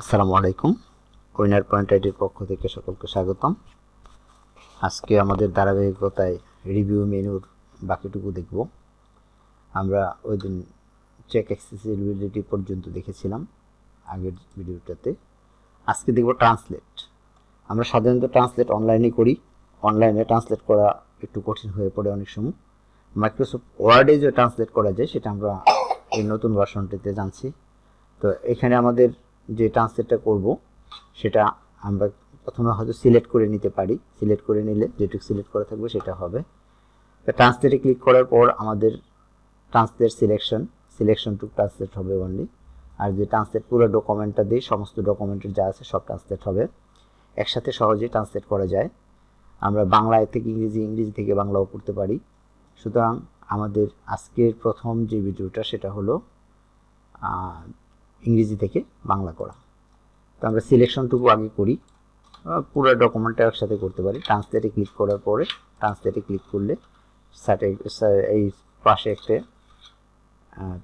আসসালামু আলাইকুম। Winner point আইডির পক্ষ থেকে সকলকে স্বাগতম। আজকে আমাদের ধারাবাহিকতায় রিভিউ মেনুর বাকিটুকু দেখব। আমরা ওই দিন চেক অ্যাক্সেসিবিলিটি পর্যন্ত দেখেছিলাম আগের ভিডিওটাতে। আজকে দেখব ট্রান্সলেট আমরা সাধারণত ট্রান্সলেট অনলাইনে করি। অনলাইনে ট্রান্সলেট করা একটু কঠিন হয়ে পড়ে অনেক সময়। মাইক্রোসফট ওয়ার্ডে যে ট্রান্সলেট করা যায়, সেটা আমরা এই নতুন ভার্সনটিতে জানছি। তো এখানে আমাদের যে ট্রান্সলেটটা করব, সেটা আমরা প্রথমে হয়তো সিলেক্ট করে নিতে পারি। সিলেক্ট করে নিলে যেটুকু সিলেক্ট করা থাকবে সেটা হবে। তো ট্রান্সলেটে ক্লিক করার পর আমাদের translate selection selection to translate হবে অনলি আর যে ট্রান্সলেট পুরো ডকুমেন্টটা দিই সমস্ত ডকুমেন্টের যা আছে সব ট্রান্সলেট হবে। একসাথে সহজেই ট্রান্সলেট করা যায়। আমরা বাংলায় থেকে ইংরেজি ইংরেজি থেকে বাংলাও করতে পারি। সুতরাং আমাদের আজকের প্রথম যে ভিডিওটা সেটা হলো ইংরেজি থেকে বাংলা করা। তো আমরা সিলেকশনটুকু আগে করি। পুরো ডকুমেন্টটা একসাথে করতে পারি। ট্রান্সলেটে ক্লিক করার পরে ট্রান্সলেটে ক্লিক করলে এই পাশে একটা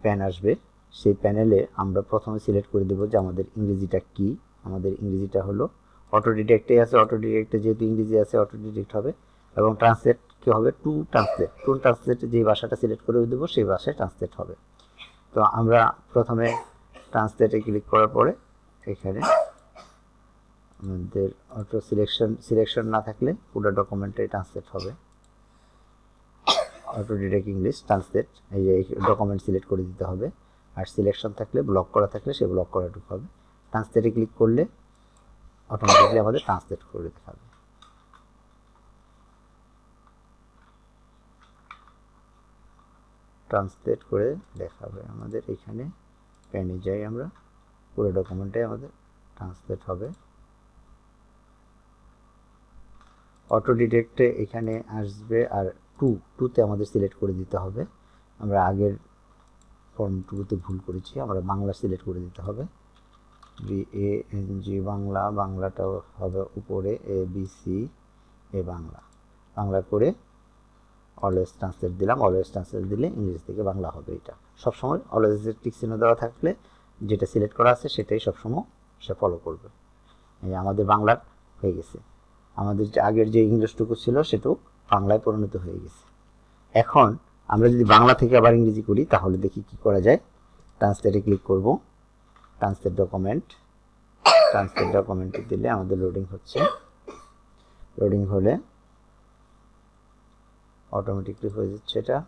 প্যান আসবে। সেই প্যানেলে আমরা প্রথমে সিলেক্ট করে দেবো যে আমাদের ইংরেজিটা কি। আমাদের ইংরেজিটা হলো অটো ডিটেক্টে আছে। অটো ডিটেক্টে যেহেতু ইংরেজি আছে অটো ডিটেক্ট হবে। এবং ট্রান্সলেট কি হবে? টু ট্রান্সলেট টু ট্রান্সলেটে যে ভাষাটা সিলেক্ট করে দেবো, সেই ভাষায় ট্রান্সলেট হবে। তো আমরা প্রথমে ট্রান্সলেটে ক্লিক করার পরে এখানে আমাদের অটো সিলেকশন সিলেকশন না থাকলে পুরো ডকুমেন্টে ট্রান্সলেট হবে। অটো ডিটেক্ট ইংলিশ ট্রান্সলেট এই যে ডকুমেন্ট সিলেক্ট করে দিতে হবে। আর সিলেকশন থাকলে ব্লক করা থাকলে সে ব্লক করাটুকু হবে। ট্রান্সলেটে ক্লিক করলে অটোমেটিকলি আমাদের ট্রান্সলেট করে দেখাবে ট্রান্সলেট করে দেখাবে আমাদের এখানে। প্যানে যাই আমরা। পুরো ডকুমেন্টে আমাদের ট্রান্সলেট হবে। অটো ডিটেক্টে এখানে আসবে আর টু টুতে আমাদের সিলেক্ট করে দিতে হবে। আমরা আগের ফর্ম টুতে ভুল করেছি, আমরা বাংলা সিলেক্ট করে দিতে হবে। B A N G Bangla বাংলাটা হবে উপরে A B C A Bangla. Bangla করে অলওয়েজ ট্রান্সলেট দিলাম অলওয়েজ ট্রান্সলেট দিলে ইংরেজি থেকে বাংলা হবে এটা। সবসময় অলওয়েজের টিক চিহ্ন দেওয়া থাকলে যেটা সিলেক্ট করা আছে সেটাই সবসময় সে ফলো করবে। এই আমাদের বাংলার হয়ে গেছে। আমাদের যে আগের যে ইংলিশটুকু ছিল সেটাও বাংলায় পরিণত হয়ে গেছে। এখন আমরা যদি বাংলা থেকে আবার ইংরেজি করি, তাহলে দেখি কি করা যায়। ট্রান্সলেটে ক্লিক করব। ট্রান্সলেট ডকুমেন্ট ট্রান্সলেট ডকুমেন্টে দিলে আমাদের লোডিং হচ্ছে। লোডিং হলে অটোমেটিকলি হয়ে যাচ্ছে এটা।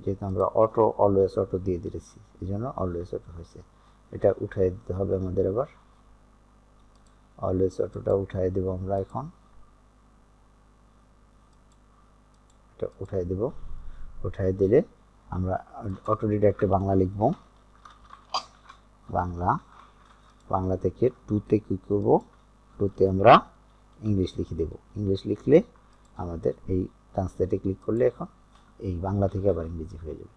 যেহেতু আমরা অটো অলওয়েজ অটো দিয়ে দিয়েছি, এই জন্য অলওয়েজ অটো হয়েছে। এটা উঠাই দিতে হবে আমাদের এবার অলওয়েজ অটোটা উঠাই দেব আমরা এখন। এটা উঠাই দেব। উঠাই দিলে আমরা অটো ডিডাক্টে বাংলা লিখব। বাংলা। বাংলা থেকে টুতে কী করব? টুতে আমরা ইংলিশ লিখে দেব। ইংলিশ লিখলে আমাদের এই ট্রান্সলেটে ক্লিক করলে এখন এই বাংলা থেকে আবার ইংরেজি হয়ে যাবে।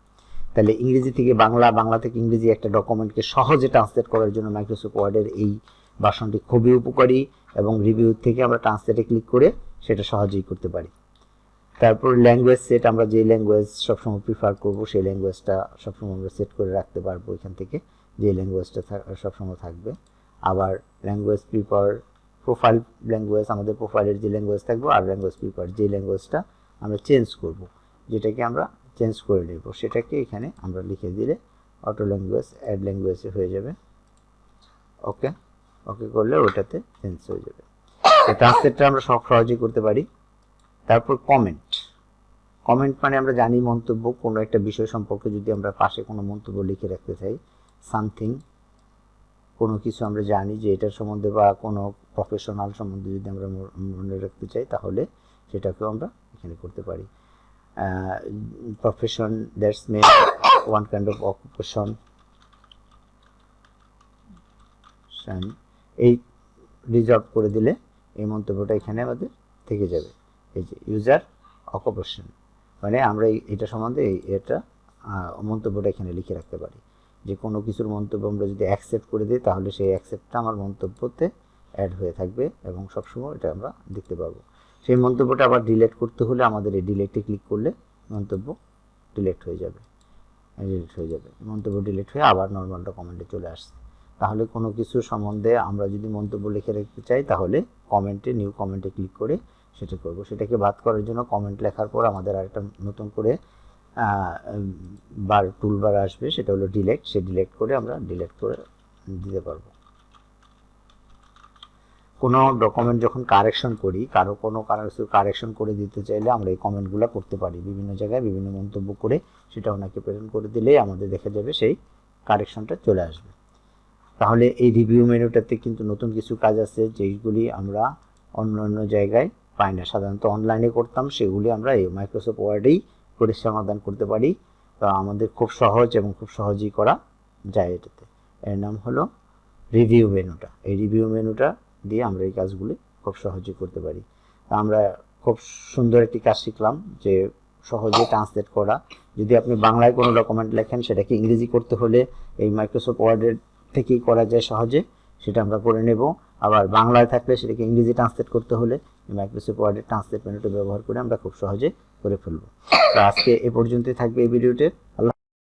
তাহলে ইংরেজি থেকে বাংলা বাংলা থেকে ইংরেজি একটা ডকুমেন্টকে সহজে ট্রান্সলেট করার জন্য মাইক্রোসফট ওয়ার্ডের এই ভাষণটি খুবই উপকারী এবং রিভিউ থেকে আমরা ট্রান্সলেটে ক্লিক করে সেটা সহজেই করতে পারি। তারপর ল্যাঙ্গুয়েজ সেট আমরা যে ল্যাঙ্গুয়েজ সবসময় প্রিফার করব, সেই ল্যাঙ্গুয়েজটা সবসময় আমরা সেট করে রাখতে পারব এখান থেকে, যে ল্যাঙ্গুয়েজটা সবসময় থাকবে। আবার ল্যাঙ্গুয়েজ প্রিফার প্রোফাইল ল্যাঙ্গুয়েজ আমাদের প্রোফাইলের যে ল্যাঙ্গুয়েজ থাকবে, আর ল্যাঙ্গুয়েজ প্রিফার যে ল্যাঙ্গুয়েজটা আমরা চেঞ্জ করব। যেটাকে আমরা চেঞ্জ করে নেব সেটাকে এখানে আমরা লিখে দিলে অটো ল্যাঙ্গুয়েজ অ্যাড ল্যাঙ্গুয়েজে হয়ে যাবে। ওকে ওকে করলে ওটাতে চেঞ্জ হয়ে যাবে। ট্রান্সলেটটা আমরা সব সহজেই করতে পারি। তারপর কমেন্ট কমেন্ট মানে আমরা জানি মন্তব্য, কোনো একটা বিষয় সম্পর্কে যদি আমরা পাশে কোনো মন্তব্য লিখে রাখতে চাই সামথিং কোনো কিছু আমরা জানি যে এটার সম্বন্ধে বা কোনো প্রফেশনাল সম্বন্ধে যদি আমরা মনে রাখতে চাই, তাহলে সেটাকেও আমরা এখানে করতে পারি। Profession that's mean one kind of occupation এই রিজার্ভ করে দিলে এই মন্তব্যটা এখানে আমাদের থেকে যাবে। এই যে ইউজার অকুপেশন মানে আমরা এটা সম্বন্ধে এটা মন্তব্যটা এখানে লিখে রাখতে পারি। যে কোনো কিছুর মন্তব্য আমরা যদি অ্যাকসেপ্ট করে দিই, তাহলে সেই অ্যাকসেপ্টটা আমার মন্তব্যতে অ্যাড হয়ে থাকবে এবং সবসময় এটা আমরা দেখতে পাবো। সেই মন্তব্যটা আবার ডিলেট করতে হলে আমাদের এই ডিলেটে ক্লিক করলে মন্তব্য ডিলেট হয়ে যাবে। ডিলেট হয়ে যাবে। মন্তব্য ডিলেট হয়ে আবার নর্মালটা কমেন্টে চলে আসছে। তাহলে কোনো কিছু সম্বন্ধে আমরা যদি মন্তব্য লিখে রাখতে চাই, তাহলে কমেন্টে নিউ কমেন্টে ক্লিক করে সেটা করব। সেটাকে বাদ করার জন্য কমেন্ট লেখার পর আমাদের আরেকটা নতুন করে বার টুলবার আসবে। সেটা হলো ডিলেক্ট সে ডিলেক্ট করে আমরা ডিলেক্ট করে দিতে পারব। কোনো ডকুমেন্ট যখন কারেকশন করি, কারও কোনো কারেকশন করে দিতে চাইলে আমরা এই কমেন্টগুলো করতে পারি। বিভিন্ন জায়গায় বিভিন্ন মন্তব্য করে সেটা ওনাকে প্রেজেন্ট করে দিলেই আমাদের দেখা যাবে সেই কারেকশনটা চলে আসবে। তাহলে এই রিভিউ মেনুটাতে কিন্তু নতুন কিছু কাজ আছে, যেইগুলি আমরা অন্য অন্য জায়গায় পাই না। সাধারণত অনলাইনে করতাম, সেগুলি আমরা এই মাইক্রোসফট ওয়ার্ডেই করে সমাধান করতে পারি। তো আমাদের খুব সহজ এবং খুব সহজেই করা যায় এটাতে। এর নাম হলো রিভিউ মেনুটা এই রিভিউ মেনুটা দিয়ে আমরা এই কাজগুলি খুব সহজে করতে পারি। আমরা খুব সুন্দর একটি কাজ শিখলাম যে সহজে ট্রান্সলেট করা। যদি আপনি বাংলায় কোনো ডকুমেন্ট লেখেন, সেটাকে ইংরেজি করতে হলে এই মাইক্রোসফট ওয়ার্ডের থেকেই করা যায় সহজে, সেটা আমরা করে নেব। আবার বাংলায় থাকলে সেটাকে ইংরেজি ট্রান্সলেট করতে হলে মাইক্রোসফট ওয়ার্ডের ট্রান্সলেট মেনুটা ব্যবহার করে আমরা খুব সহজে করে ফেলব। তো আজকে এ পর্যন্তই থাকবে এই ভিডিওতে। আল্লাহ